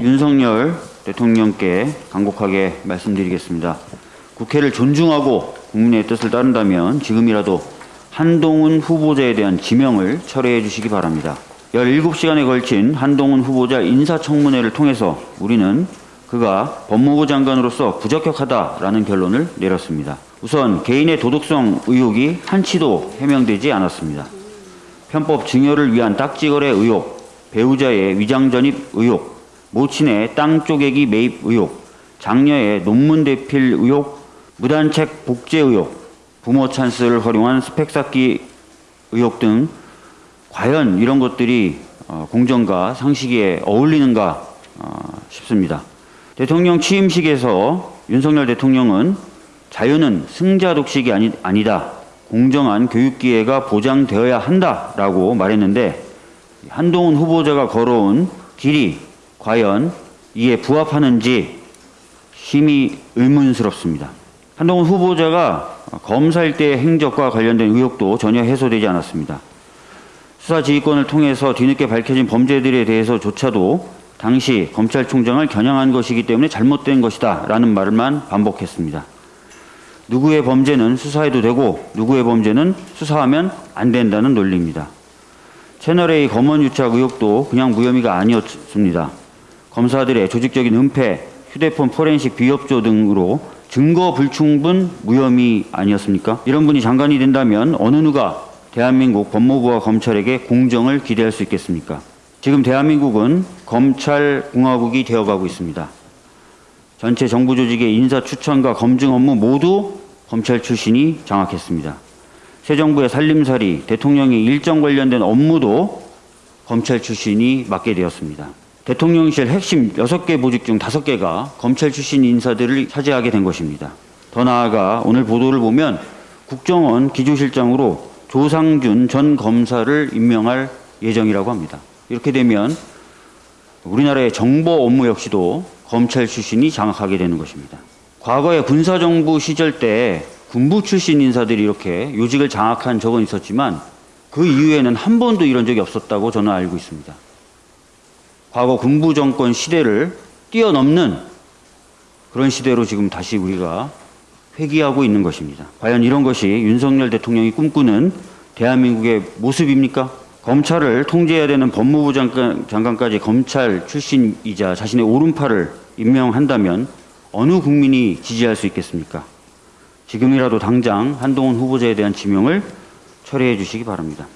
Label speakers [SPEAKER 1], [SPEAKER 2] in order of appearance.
[SPEAKER 1] 윤석열 대통령께 간곡하게 말씀드리겠습니다. 국회를 존중하고 국민의 뜻을 따른다면 지금이라도 한동훈 후보자에 대한 지명을 철회해 주시기 바랍니다. 17시간에 걸친 한동훈 후보자 인사청문회를 통해서 우리는 그가 법무부 장관으로서 부적격하다라는 결론을 내렸습니다. 우선 개인의 도덕성 의혹이 한치도 해명되지 않았습니다. 편법 증여를 위한 딱지거래 의혹, 배우자의 위장 전입 의혹, 모친의 땅 쪼개기 매입 의혹, 장녀의 논문 대필 의혹, 무단책 복제 의혹, 부모 찬스를 활용한 스펙 쌓기 의혹 등 과연 이런 것들이 어, 공정과 상식에 어울리는가 어, 싶습니다. 대통령 취임식에서 윤석열 대통령은 자유는 승자 독식이 아니, 아니다. 공정한 교육 기회가 보장되어야 한다라고 말했는데 한동훈 후보자가 걸어온 길이 과연 이에 부합하는지 심히 의문스럽습니다. 한동훈 후보자가 검사 일대 행적과 관련된 의혹도 전혀 해소되지 않았습니다. 수사 지휘권을 통해서 뒤늦게 밝혀진 범죄들에 대해서조차도 당시 검찰총장을 겨냥한 것이기 때문에 잘못된 것이다 라는 말만 반복했습니다. 누구의 범죄는 수사해도 되고 누구의 범죄는 수사하면 안 된다는 논리입니다. 채널A 검언 유착 의혹도 그냥 무혐의가 아니었습니다. 검사들의 조직적인 은폐, 휴대폰 포렌식 비협조 등으로 증거 불충분 무혐의 아니었습니까? 이런 분이 장관이 된다면 어느 누가 대한민국 법무부와 검찰에게 공정을 기대할 수 있겠습니까? 지금 대한민국은 검찰공화국이 되어가고 있습니다. 전체 정부 조직의 인사 추천과 검증 업무 모두 검찰 출신이 장악했습니다. 새 정부의 살림살이, 대통령의 일정 관련된 업무도 검찰 출신이 맡게 되었습니다. 대통령실 핵심 6개 보직 중 5개가 검찰 출신 인사들을 차지하게 된 것입니다. 더 나아가 오늘 보도를 보면 국정원 기조실장으로 조상준 전 검사를 임명할 예정이라고 합니다. 이렇게 되면 우리나라의 정보 업무 역시도 검찰 출신이 장악하게 되는 것입니다. 과거에 군사정부 시절 때 군부 출신 인사들이 이렇게 요직을 장악한 적은 있었지만 그 이후에는 한 번도 이런 적이 없었다고 저는 알고 있습니다. 과거 군부 정권 시대를 뛰어넘는 그런 시대로 지금 다시 우리가 회귀하고 있는 것입니다. 과연 이런 것이 윤석열 대통령이 꿈꾸는 대한민국의 모습입니까? 검찰을 통제해야 되는 법무부 장관, 장관까지 검찰 출신이자 자신의 오른팔을 임명한다면 어느 국민이 지지할 수 있겠습니까? 지금이라도 당장 한동훈 후보자에 대한 지명을 철회해 주시기 바랍니다.